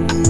Podcast.